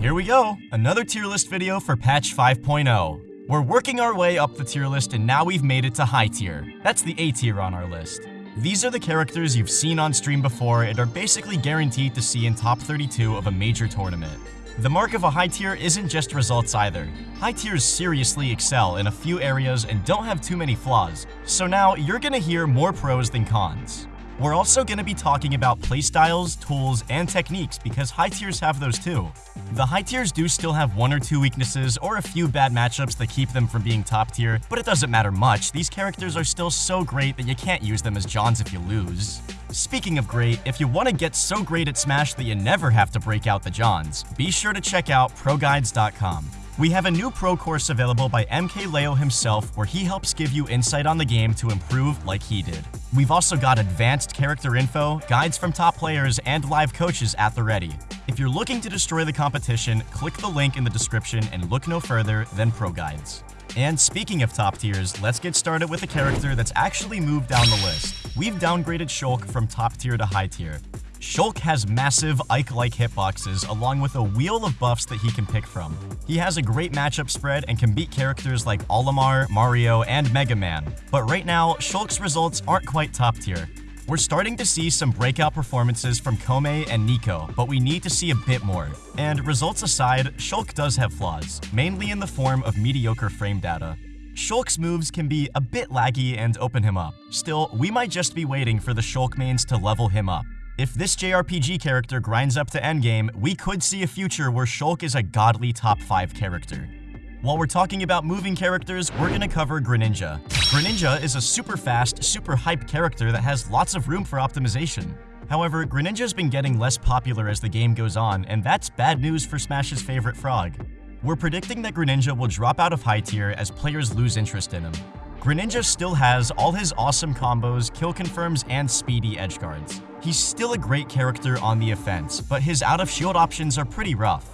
Here we go, another tier list video for patch 5.0. We're working our way up the tier list and now we've made it to high tier. That's the A tier on our list. These are the characters you've seen on stream before and are basically guaranteed to see in top 32 of a major tournament. The mark of a high tier isn't just results either. High tiers seriously excel in a few areas and don't have too many flaws, so now you're gonna hear more pros than cons. We're also going to be talking about playstyles, tools, and techniques because high tiers have those too. The high tiers do still have one or two weaknesses or a few bad matchups that keep them from being top tier, but it doesn't matter much. These characters are still so great that you can't use them as Johns if you lose. Speaking of great, if you want to get so great at Smash that you never have to break out the Johns, be sure to check out ProGuides.com. We have a new pro course available by MKLeo himself where he helps give you insight on the game to improve like he did. We've also got advanced character info, guides from top players, and live coaches at the ready. If you're looking to destroy the competition, click the link in the description and look no further than Pro Guides. And speaking of top tiers, let's get started with a character that's actually moved down the list. We've downgraded Shulk from top tier to high tier. Shulk has massive Ike-like hitboxes along with a wheel of buffs that he can pick from. He has a great matchup spread and can beat characters like Olimar, Mario, and Mega Man. But right now, Shulk's results aren't quite top tier. We're starting to see some breakout performances from Kome and Nico, but we need to see a bit more. And results aside, Shulk does have flaws, mainly in the form of mediocre frame data. Shulk's moves can be a bit laggy and open him up. Still, we might just be waiting for the Shulk mains to level him up. If this JRPG character grinds up to endgame, we could see a future where Shulk is a godly top 5 character. While we're talking about moving characters, we're gonna cover Greninja. Greninja is a super fast, super hype character that has lots of room for optimization. However, Greninja's been getting less popular as the game goes on, and that's bad news for Smash's favorite frog. We're predicting that Greninja will drop out of high tier as players lose interest in him. Greninja still has all his awesome combos, kill confirms, and speedy edge guards. He's still a great character on the offense, but his out of shield options are pretty rough.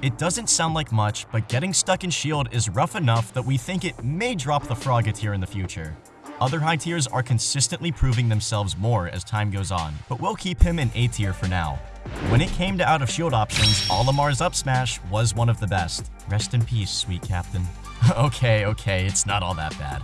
It doesn't sound like much, but getting stuck in shield is rough enough that we think it may drop the frog a tier in the future. Other high tiers are consistently proving themselves more as time goes on, but we'll keep him in A tier for now. When it came to out of shield options, Olimar's up smash was one of the best. Rest in peace, sweet captain. okay, okay, it's not all that bad.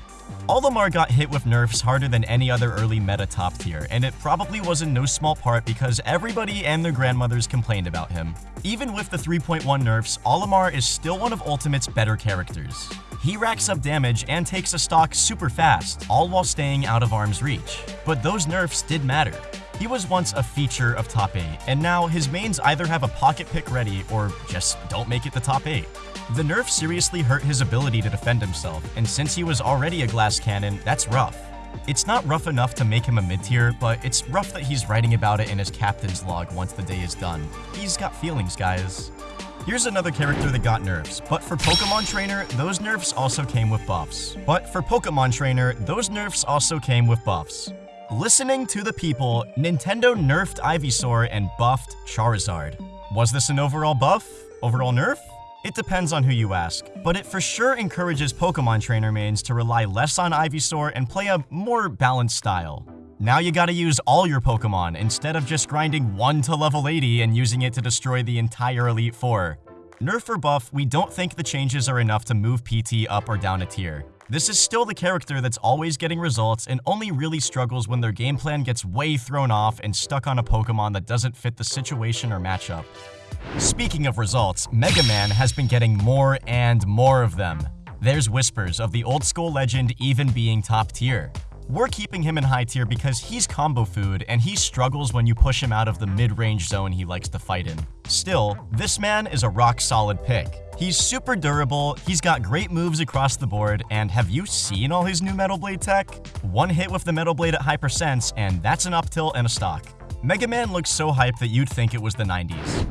Olimar got hit with nerfs harder than any other early meta top tier, and it probably was in no small part because everybody and their grandmothers complained about him. Even with the 3.1 nerfs, Olimar is still one of Ultimate's better characters. He racks up damage and takes a stock super fast, all while staying out of arm's reach. But those nerfs did matter. He was once a feature of top 8, and now his mains either have a pocket pick ready or just don't make it the top 8. The nerf seriously hurt his ability to defend himself, and since he was already a glass cannon, that's rough. It's not rough enough to make him a mid-tier, but it's rough that he's writing about it in his captain's log once the day is done. He's got feelings, guys. Here's another character that got nerfs, but for Pokemon Trainer, those nerfs also came with buffs. But for Pokemon Trainer, those nerfs also came with buffs. Listening to the people, Nintendo nerfed Ivysaur and buffed Charizard. Was this an overall buff? Overall nerf? It depends on who you ask, but it for sure encourages Pokemon trainer mains to rely less on Ivysaur and play a more balanced style. Now you gotta use all your Pokemon instead of just grinding 1 to level 80 and using it to destroy the entire Elite Four. Nerf or buff, we don't think the changes are enough to move PT up or down a tier. This is still the character that's always getting results and only really struggles when their game plan gets way thrown off and stuck on a Pokemon that doesn't fit the situation or matchup. Speaking of results, Mega Man has been getting more and more of them. There's whispers of the old school legend even being top tier. We're keeping him in high tier because he's combo food and he struggles when you push him out of the mid-range zone he likes to fight in. Still, this man is a rock solid pick. He's super durable, he's got great moves across the board, and have you seen all his new Metal Blade tech? One hit with the Metal Blade at high percents, and that's an up tilt and a stock. Mega Man looks so hype that you'd think it was the 90s.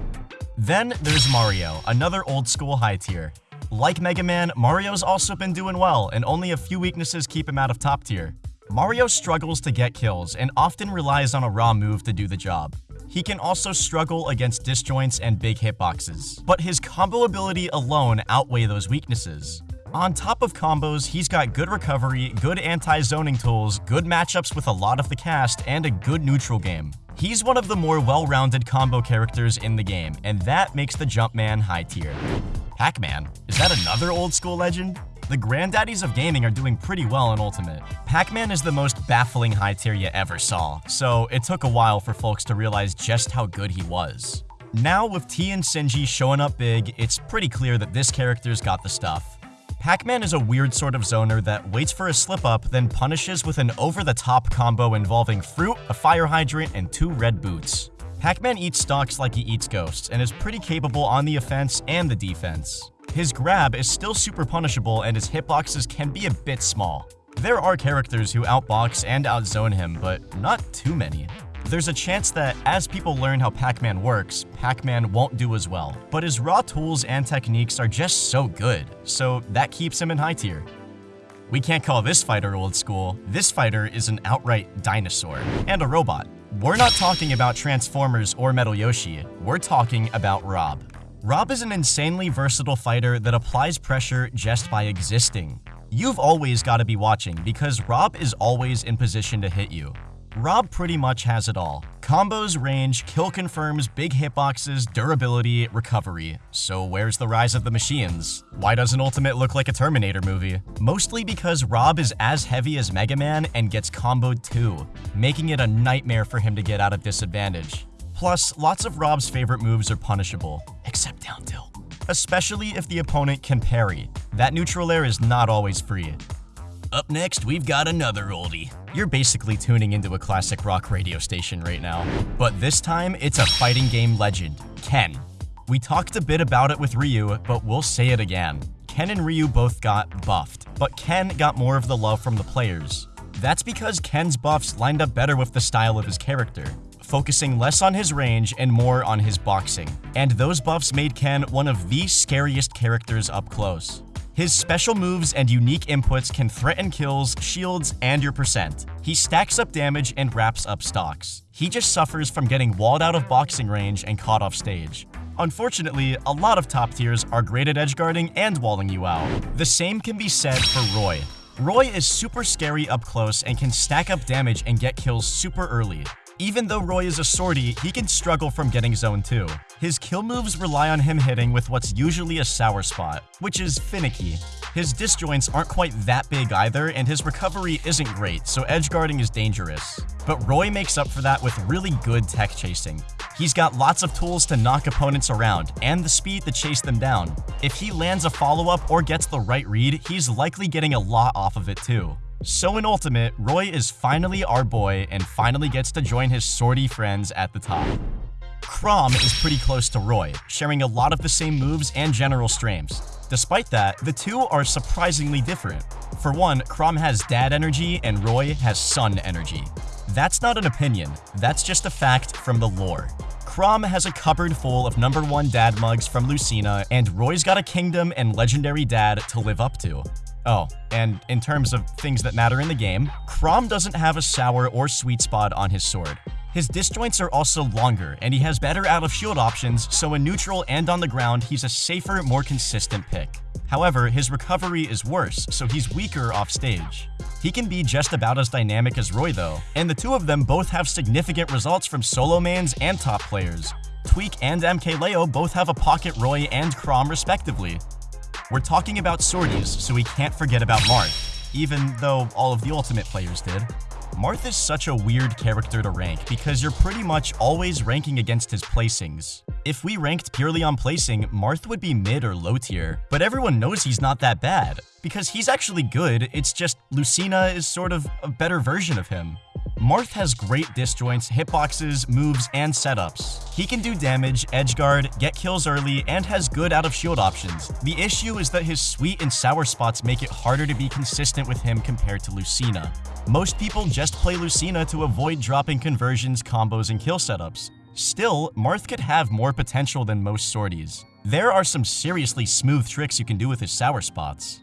Then there's Mario, another old school high tier. Like Mega Man, Mario's also been doing well, and only a few weaknesses keep him out of top tier. Mario struggles to get kills and often relies on a raw move to do the job. He can also struggle against disjoints and big hitboxes, but his combo ability alone outweigh those weaknesses. On top of combos, he's got good recovery, good anti-zoning tools, good matchups with a lot of the cast, and a good neutral game. He's one of the more well-rounded combo characters in the game, and that makes the Jumpman high tier. Pac-Man, is that another old school legend? The granddaddies of gaming are doing pretty well in Ultimate. Pac-Man is the most baffling high tier you ever saw, so it took a while for folks to realize just how good he was. Now, with Tea and Shinji showing up big, it's pretty clear that this character's got the stuff. Pac-Man is a weird sort of zoner that waits for a slip-up, then punishes with an over-the-top combo involving fruit, a fire hydrant, and two red boots. Pac-Man eats stocks like he eats ghosts, and is pretty capable on the offense and the defense. His grab is still super punishable, and his hitboxes can be a bit small. There are characters who outbox and outzone him, but not too many. There's a chance that as people learn how Pac-Man works, Pac-Man won't do as well. But his raw tools and techniques are just so good, so that keeps him in high tier. We can't call this fighter old school. This fighter is an outright dinosaur and a robot. We're not talking about Transformers or Metal Yoshi, we're talking about Rob. Rob is an insanely versatile fighter that applies pressure just by existing. You've always got to be watching because Rob is always in position to hit you. Rob pretty much has it all. Combos, range, kill confirms, big hitboxes, durability, recovery. So where's the rise of the machines? Why doesn't Ultimate look like a Terminator movie? Mostly because Rob is as heavy as Mega Man and gets comboed too, making it a nightmare for him to get out of disadvantage. Plus, lots of Rob's favorite moves are punishable, except down tilt. Especially if the opponent can parry. That neutral air is not always free. Up next, we've got another oldie. You're basically tuning into a classic rock radio station right now. But this time, it's a fighting game legend, Ken. We talked a bit about it with Ryu, but we'll say it again. Ken and Ryu both got buffed, but Ken got more of the love from the players. That's because Ken's buffs lined up better with the style of his character, focusing less on his range and more on his boxing. And those buffs made Ken one of the scariest characters up close. His special moves and unique inputs can threaten kills, shields, and your percent. He stacks up damage and wraps up stocks. He just suffers from getting walled out of boxing range and caught off stage. Unfortunately, a lot of top tiers are great at edgeguarding and walling you out. The same can be said for Roy. Roy is super scary up close and can stack up damage and get kills super early. Even though Roy is a swordy, he can struggle from getting zone 2. His kill moves rely on him hitting with what's usually a sour spot, which is finicky. His disjoints aren't quite that big either, and his recovery isn't great, so edge guarding is dangerous. But Roy makes up for that with really good tech chasing. He's got lots of tools to knock opponents around, and the speed to chase them down. If he lands a follow-up or gets the right read, he's likely getting a lot off of it too. So in Ultimate, Roy is finally our boy and finally gets to join his swordy friends at the top. Chrom is pretty close to Roy, sharing a lot of the same moves and general streams. Despite that, the two are surprisingly different. For one, Chrom has dad energy and Roy has son energy. That's not an opinion, that's just a fact from the lore. Chrom has a cupboard full of number one dad mugs from Lucina, and Roy's got a kingdom and legendary dad to live up to. Oh, and in terms of things that matter in the game, Chrom doesn't have a sour or sweet spot on his sword. His disjoints are also longer, and he has better out of shield options, so in neutral and on the ground, he's a safer, more consistent pick. However, his recovery is worse, so he's weaker off stage. He can be just about as dynamic as Roy though, and the two of them both have significant results from solo mains and top players. Tweak and MKLeo both have a Pocket Roy and Chrom respectively, we're talking about swordies, so we can't forget about Marth, even though all of the Ultimate players did. Marth is such a weird character to rank because you're pretty much always ranking against his placings. If we ranked purely on placing, Marth would be mid or low tier, but everyone knows he's not that bad, because he's actually good, it's just Lucina is sort of a better version of him. Marth has great disjoints, hitboxes, moves, and setups. He can do damage, edgeguard, get kills early, and has good out-of-shield options. The issue is that his sweet and sour spots make it harder to be consistent with him compared to Lucina. Most people just play Lucina to avoid dropping conversions, combos, and kill setups. Still, Marth could have more potential than most swordies. There are some seriously smooth tricks you can do with his sour spots.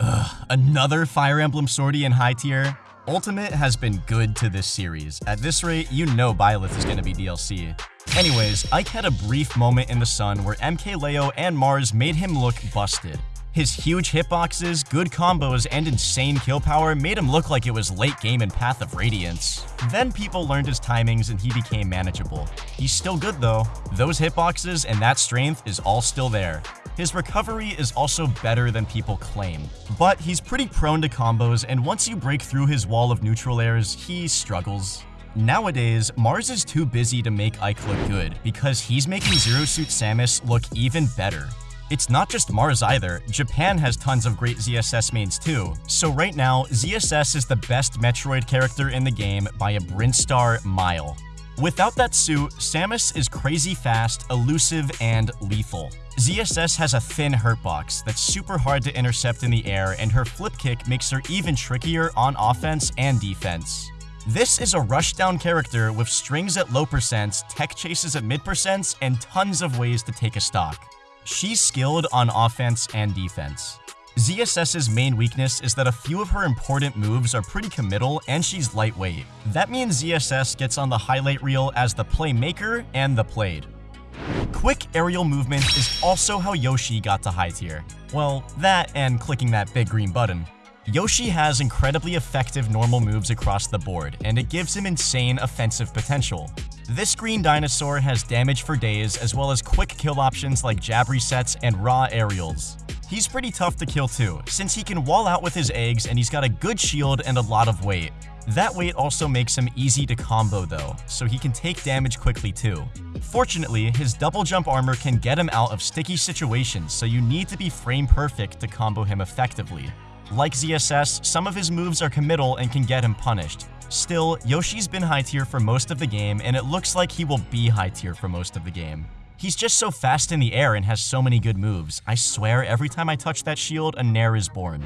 Ugh, another Fire Emblem swordie in high tier? Ultimate has been good to this series. At this rate, you know Byleth is gonna be DLC. Anyways, Ike had a brief moment in the sun where MKLeo and Marss made him look busted. His huge hitboxes, good combos, and insane kill power made him look like it was late game in Path of Radiance. Then people learned his timings and he became manageable. He's still good though. Those hitboxes and that strength is all still there. His recovery is also better than people claim. But he's pretty prone to combos and once you break through his wall of neutral airs, he struggles. Nowadays, Marss is too busy to make Ike look good because he's making Zero Suit Samus look even better. It's not just Marss either, Japan has tons of great ZSS mains too, so right now, ZSS is the best Metroid character in the game by a Brinstar mile. Without that suit, Samus is crazy fast, elusive, and lethal. ZSS has a thin hurtbox that's super hard to intercept in the air, and her flip kick makes her even trickier on offense and defense. This is a rushdown character with strings at low percents, tech chases at mid percents, and tons of ways to take a stock. She's skilled on offense and defense. ZSS's main weakness is that a few of her important moves are pretty committal and she's lightweight. That means ZSS gets on the highlight reel as the playmaker and the played. Quick aerial movement is also how Yoshi got to high tier. Well, that and clicking that big green button. Yoshi has incredibly effective normal moves across the board, and it gives him insane offensive potential. This green dinosaur has damage for days, as well as quick kill options like jab resets and raw aerials. He's pretty tough to kill too, since he can wall out with his eggs and he's got a good shield and a lot of weight. That weight also makes him easy to combo though, so he can take damage quickly too. Fortunately, his double jump armor can get him out of sticky situations, so you need to be frame perfect to combo him effectively. Like ZSS, some of his moves are committal and can get him punished. Still, Yoshi's been high tier for most of the game, and it looks like he will be high tier for most of the game. He's just so fast in the air and has so many good moves. I swear, every time I touch that shield, a Nair is born.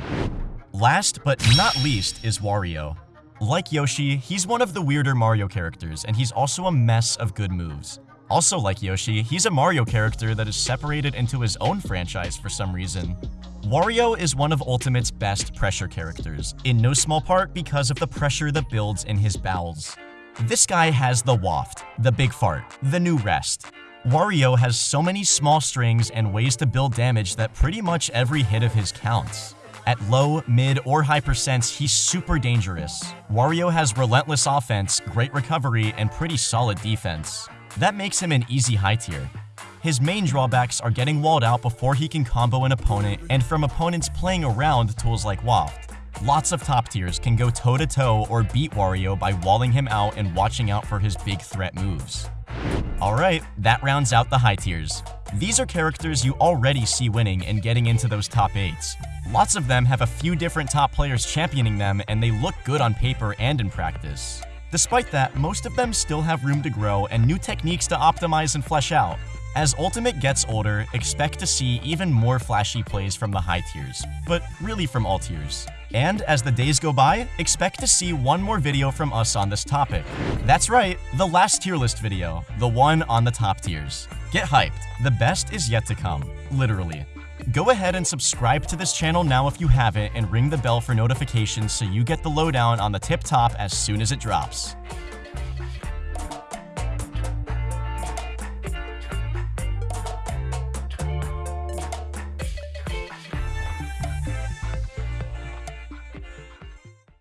Last but not least is Wario. Like Yoshi, he's one of the weirder Mario characters, and he's also a mess of good moves. Also like Yoshi, he's a Mario character that is separated into his own franchise for some reason. Wario is one of Ultimate's best pressure characters, in no small part because of the pressure that builds in his bowels. This guy has the waft, the big fart, the new rest. Wario has so many small strings and ways to build damage that pretty much every hit of his counts. At low, mid, or high percents, he's super dangerous. Wario has relentless offense, great recovery, and pretty solid defense. That makes him an easy high tier. His main drawbacks are getting walled out before he can combo an opponent and from opponents playing around tools like Waft. Lots of top tiers can go toe-to-toe -to -toe or beat Wario by walling him out and watching out for his big threat moves. Alright, that rounds out the high tiers. These are characters you already see winning and getting into those top 8s. Lots of them have a few different top players championing them and they look good on paper and in practice. Despite that, most of them still have room to grow and new techniques to optimize and flesh out. As Ultimate gets older, expect to see even more flashy plays from the high tiers, but really from all tiers. And as the days go by, expect to see one more video from us on this topic. That's right, the last tier list video, the one on the top tiers. Get hyped, the best is yet to come, literally. Go ahead and subscribe to this channel now if you haven't and ring the bell for notifications so you get the lowdown on the tip top as soon as it drops.